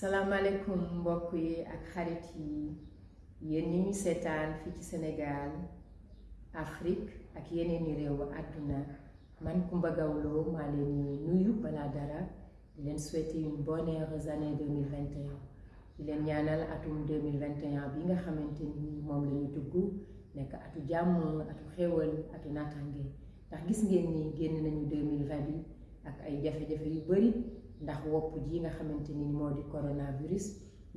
salaamaaleykum mbokk yi ak xarit yi. Yéen ñi ñu ci Sénégal Afrique ak yeneeni réew àdduna. Man Coumba Gawlo maa leen di nuyu dara. Souhaiter une bonne heureuse année 2021 di leen ñaanal atum 2021 bi nga xamante ni moom la ñu atu jàmm atu xéewal atu naataange. Ndax gis ngeen ni génn nañu 2020 bi ak ay jafe-jafe yu bari ndax wopp ji nga xamante ni moo di coronavirus.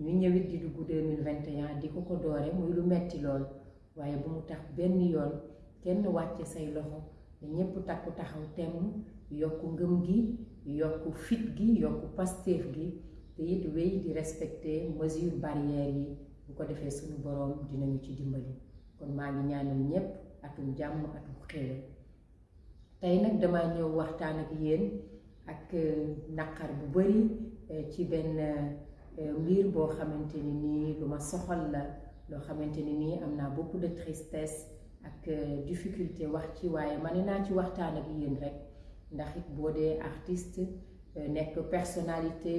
ñu ñëwit di dugg 2021 di ko ko doore muy lu metti lool. waaye bu mu tax benn yoon kenn wàcce say loxo ne ñépp takku taxaw temm yokku ngëm gi yokku fit gi yokku pasteef gi te it wéy di respecter mesure barrières yi. bu ko defee suñu boroom dinañu ci dimbali. kon maa ngi ñaanal ñépp atum jàmm atum xéewal. tey nag dama ñëw waxtaan ak yéen ak naqar bu bari ci benn mbir boo xamante ni lu ma soxal la loo xamante beaucoup de tristesse ak difficulté wax ci waaye ma naa ci waxtaan ak yéen rek. Ndax it boo dee artiste nekk personnalité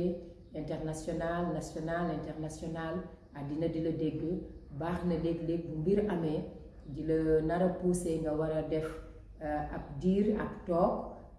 internationale nationale internationale àddina di la dégg baax na léeg-léeg bu mbir amee di la nar a pousser nga war a def ab diir toog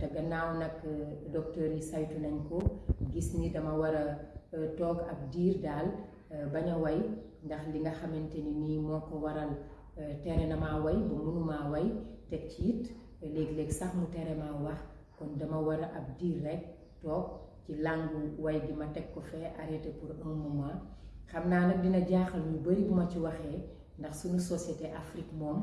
te gannaaw nag docteur yi saytu nañ ko gis ni dama war a toog ab diir daal bañ a way ndax li nga xamante ni nii moo ko waral tere na maa way ba mënumaa way teg ci it léeg-léeg sax mu tere maa wax kon dama war a ab diir rek toog ci làngu way gi ma teg ko fee arrêté pour un moment. Xam naa nag dina jaaxal ñu bari bu ma ci waxee ndax suñu société Afrique moom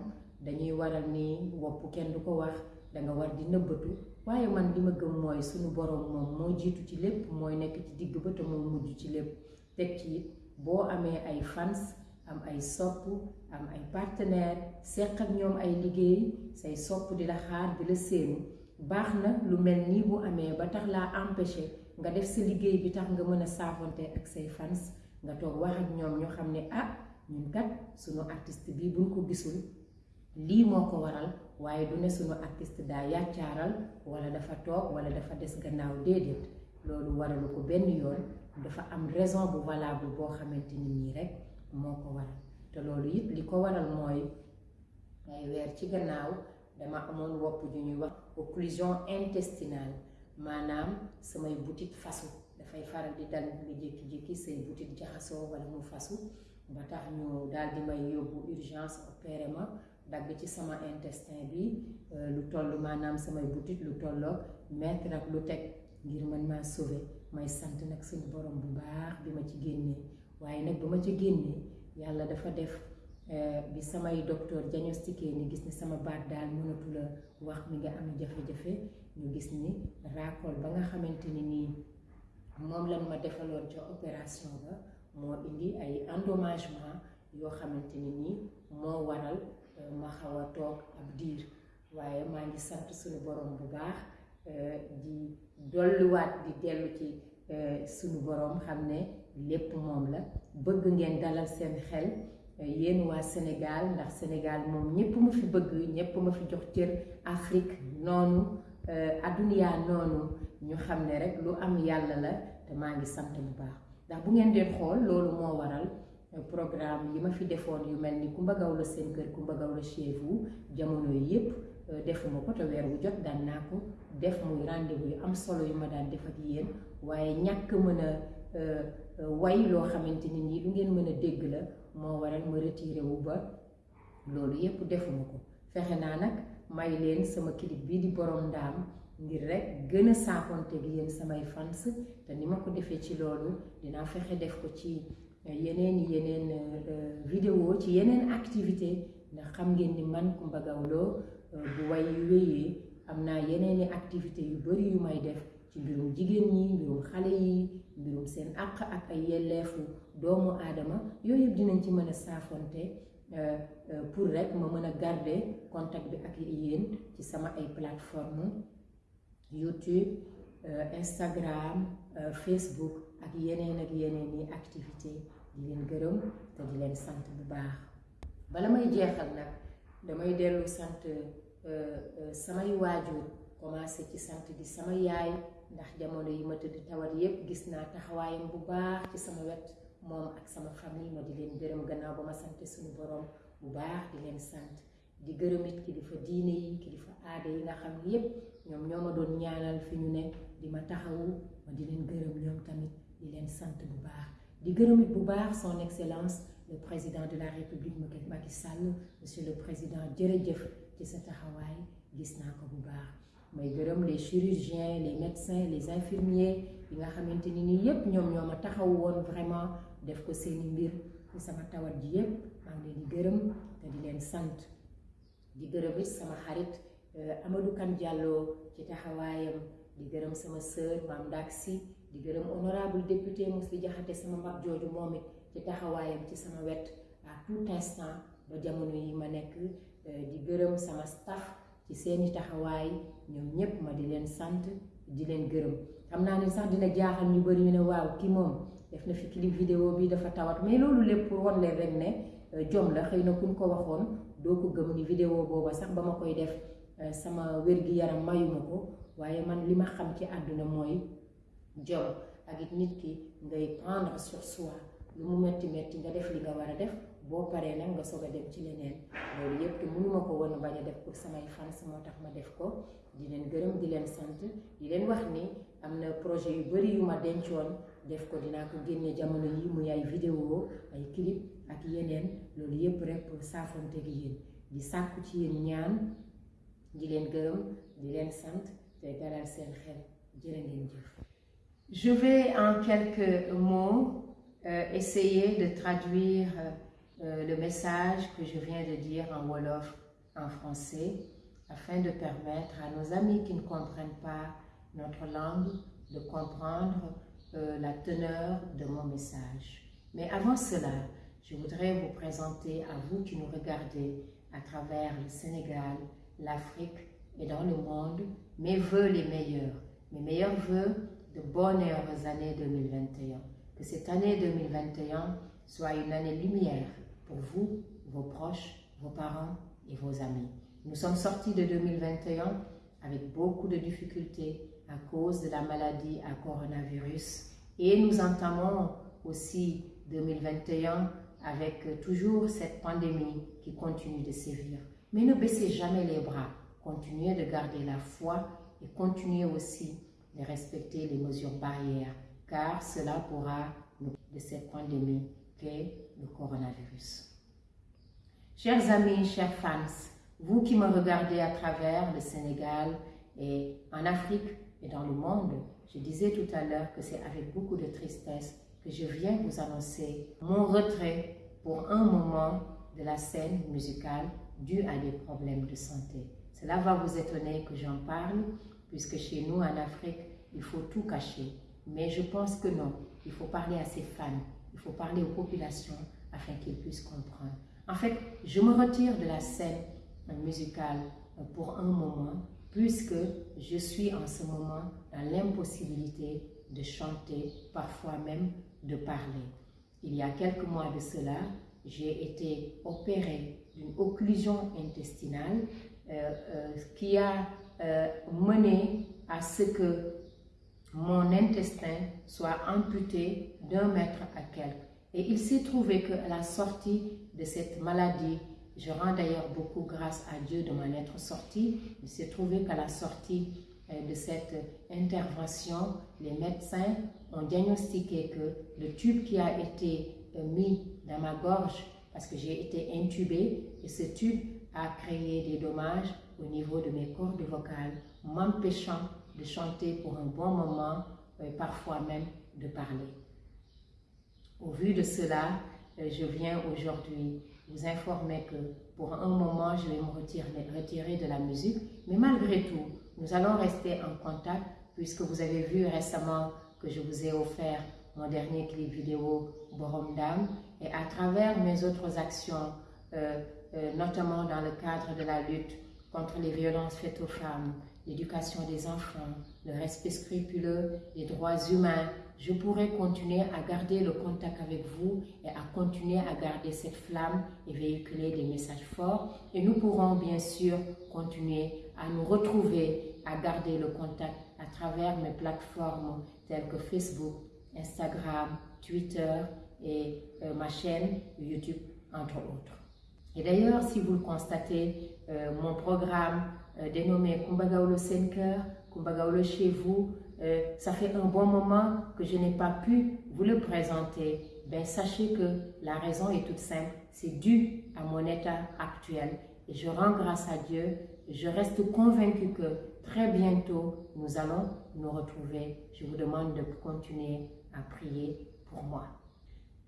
dañuy waral ni wopp kenn du ko wax danga war di nëbbatu. Waaye man li ma gëm mooy suñu boroom moom moo jiitu ci lépp mooy nekk ci digg ba te moo mujj ci lépp. Teg ci it boo amee ay fans am ay sopp am ay partenaire seq ak ñoom ay liggéey say sopp di la xaar di la séenu. Baax na lu mel nii bu amee ba tax laa empêché nga def sa liggéey bi tax nga mën a saafonte ak say fans nga toog wax ak ñoom ñoo xam ne ah lii moo ko waral waaye du ne suñu artiste daa yàccaaral wala dafa toog wala dafa des gannaaw déedéet. Loolu waralu ko benn yoon. Dafa am raison bu valable boo ni nii rek moo ko waral. Li ko waral mooy weer ci gannaaw dama amoon wopp occlusion intestinale. Maanaam samay fasu. Dafay faral di dal jékki-jékki say jaxasoo wala mu fasu. Ba tax ñu daal urgence opéré dagg ci sama intestin bi lu toll maanaam samay butit borom bi ma ci ma ci génnee yàlla dafa def bi samay docteur diagnostiqué ni gis ni sama baat daal mënatu la wax mi nga am ñu gis ni ba nga ni endommagement ni waral ma xaw a toog ab diir waaye maa ngi sant suñu borom bu baax di dolluwaat di dellu ci suñu borom xam ne lépp moom la. Bëgg ngeen dalal seen xel yéen waa Sénégal ndax Sénégal moom ñépp ma fi bëgg ñépp ma fi jox cër Afrique noonu adduniyaa noonu. Ñu xam ne rek lu am yàlla la te maa ngi sant bu baax. Ndax bu ngeen xool loolu moo waral programme yi ma fi defoon yu mel ni Coumba Gawlo seen kër Coumba chez vous jamono defuma ko te weer wu jot daan naa def muy rendez-vous yu am solo yu ma daan def ak yéen. Waaye ñàkk mën a way loo xamante ni nii lu ngeen mën a dégg la moo waral ma retiré wu ba loolu yépp defuma ko. Fexe naa nag may leen sama clip di borom ngir rek gën a saafonte gi samay fans. Te ni ko defee ci loolu dinaa fexe def ko ci yeneen yeneen vidéo ci yeneen activité ndax xam ngeen ni man Coumba Gawlo bu way yu wéyee activité yu yu may def ci mbirum jigéen ñi mbirum xale yi mbirum seen àq ak ay yelleefu doomu aadama. Yooyu dinañ a saafonte pour rek contact bi ak yéen ci sama plateforme YouTube Instagram Facebook ak yeneen ak yeneen activité di leen bala may jeexal nag damay dellu sant samay waajur commencé ci sant di sama yaay ndax jamono yi ma tëdd tawat yépp gis naa taxawaayam bu baax ci sama wet moom ak sama famille ma di leen gërëm gannaaw ba sante suñu borom bu baax di leen sant. Di gërëm it kilifa diine yi kilifa aada yi nga xam yépp doon ñaanal fi ñu di ma taxawu ma di tamit di leen sant bu baax. Di bu baax son excellence le président de la république Macky Sall. Monsieur le président jërëjëf ci sa taxawaay gis naa ko les chirurgiens les médecins les infirmiers yi nga xamante ni nii yépp ñoom ñoo ma taxaw woon vraiment def ko seeni mbir. Sama tawat ji yépp maa ngi leen di gërëm te di di gërëm it sama xarit Amadou Kane Diallo ci taxawaayam. Di gërëm sama sœur Mame Sy di gërëm honorable député Mously Diakhaté sama mag jooju moom ci taxawaayam ci sama wet à tout instant ba jamono yi ma nekk di gërëm staff ci seeni taxawaay. Ñoom ñépp ma di leen sant di leen gërëm. Xam naa ni sax dina jaaxal ñu bari ñu ne waaw kii moom def na fi clip vidéo bi dafa tawat. Mais loolu lépp pour leen rek ne jom la. Na vidéo booba ma koy def sama wér-gi-yaram jom ak it nit ki ngay prendre sur soi lu mu metti metti nga def li nga war a def boo paree nag nga soog a dem ci leneen loolu yëpp te mënuma ko woon bañ def pour samay fans moo ma def ko. Di leen gërëm di leen sant di leen wax ni am na projet yu bari yu ma dencoon def ko. Dinaa ko génne jamono yi muy ay vidéo ay clip ak yeneen. Loolu yëpp rek pour saafonte gi yéen. Di sàkku ci yéen ñaan di leen gërëm di leen sant te dalal seen xel. Jërë jëf je vais en quelques mots euh, essayer de traduire euh, le message que je viens de dire en Wolof en français afin de permettre à nos amis qui ne comprennent pas notre langue de comprendre euh, la teneur de mon message. Mais avant cela, je voudrais vous présenter à vous qui nous regardez à travers le Sénégal, l'Afrique et dans le monde mes voeux les meilleurs, mes meilleurs voeux de bonnes et heureuses années 2021. Que cette année 2021 soit une année lumière pour vous, vos proches, vos parents et vos amis. Nous sommes sortis de 2021 avec beaucoup de difficultés à cause de la maladie à coronavirus et nous entamons aussi 2021 avec toujours cette pandémie qui continue de sévir. Mais ne baissez jamais les bras, continuez de garder la foi et continuez aussi de respecter les mesures barrières car cela pourra nous de cette pandémie qu'est le coronavirus. Chers amis, chers fans, vous qui me regardez à travers le Sénégal et en Afrique et dans le monde, je disais tout à l'heure que c'est avec beaucoup de tristesse que je viens vous annoncer mon retrait pour un moment de la scène musicale due à des problèmes de santé. Cela va vous étonner que j'en parle, puisque chez nous en Afrique, il faut tout cacher. Mais je pense que non, il faut parler à ses fans, il faut parler aux populations afin qu'ils puissent comprendre. En fait, je me retire de la scène musicale pour un moment, puisque je suis en ce moment dans l'impossibilité de chanter, parfois même de parler. Il y a quelques mois de cela, j'ai été opérée d'une occlusion intestinale euh, euh, qui a euh, mené à ce que mon intestin soit amputé d'un mètre à quelques. Et il s'est trouvé qu'à la sortie de cette maladie, je rends d'ailleurs beaucoup grâce à Dieu de m'en être sortie, il s'est trouvé qu'à la sortie de cette intervention, les médecins ont diagnostiqué que le tube qui a été mis dans ma gorge, parce que j'ai été intubée, et ce tube a créé des dommages au niveau de mes cordes vocales, m'empêchant de chanter pour un bon moment, et parfois même de parler. Au vu de cela, je viens aujourd'hui vous informer que pour un moment, je vais me retirer, de la musique, mais malgré tout, nous allons rester en contact puisque vous avez vu récemment que je vous ai offert mon dernier clip vidéo Borom Dam et à travers mes autres actions, euh, euh, notamment dans le cadre de la lutte contre les violences faites aux femmes, l'éducation des enfants, le respect scrupuleux des droits humains, je pourrai continuer à garder le contact avec vous et à continuer à garder cette flamme et véhiculer des messages forts. Et nous pourrons bien sûr continuer à nous retrouver, à garder le contact à travers mes plateformes telles que Facebook, Instagram, Twitter et euh, ma chaîne YouTube, entre autres. Et d'ailleurs, si vous le constatez, euh, mon programme euh, dénommé Kumbagaolo Senker, Kumbagaolo chez vous, euh, ça fait un bon moment que je n'ai pas pu vous le présenter. Ben, sachez que la raison est toute simple, c'est dû à mon état actuel. Et je rends grâce à Dieu, je reste convaincu que très bientôt, nous allons nous retrouver. Je vous demande de continuer à prier pour moi.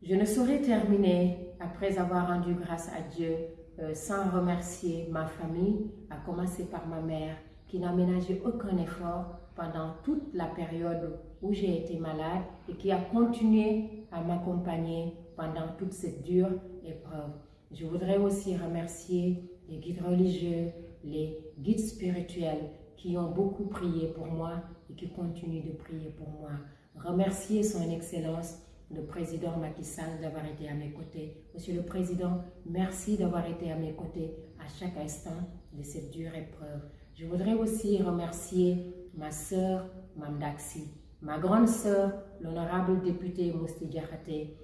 Je ne saurais terminer après avoir rendu grâce à Dieu euh, sans remercier ma famille, à commencer par ma mère, qui n'a ménagé aucun effort pendant toute la période où j'ai été malade et qui a continué à m'accompagner pendant toute cette dure épreuve. Je voudrais aussi remercier les guides religieux, les guides spirituels qui ont beaucoup prié pour moi et qui continuent de prier pour moi. Remercier son Excellence le président Macky Sall d'avoir été à mes côtés. Monsieur le Président, merci d'avoir été à mes côtés à chaque instant de cette dure épreuve. Je voudrais aussi remercier ma sœur Mamdaxi, ma grande sœur, l'honorable député Mousti Diakhaté,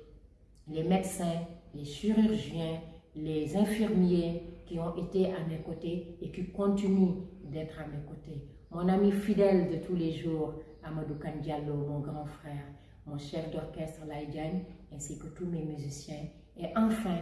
les médecins, les chirurgiens, les infirmiers qui ont été à mes côtés et qui continuent d'être à mes côtés. Mon ami fidèle de tous les jours, Amadou Kandiallo, mon grand frère, mon chef d'orchestre Laïdiane, ainsi que tous mes musiciens. Et enfin,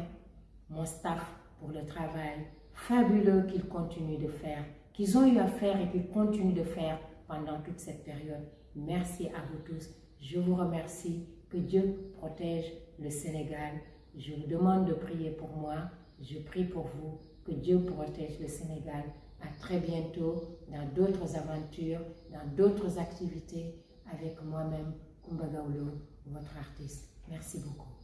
mon staff pour le travail fabuleux qu'ils continuent de faire, qu'ils ont eu à faire et qu'ils continuent de faire pendant toute cette période. Merci à vous tous. Je vous remercie. Que Dieu protège le Sénégal. Je vous demande de prier pour moi. Je prie pour vous. Que Dieu protège le Sénégal. À très bientôt dans d'autres aventures, dans d'autres activités avec moi-même, Kumbagaolo, votre artiste. Merci beaucoup.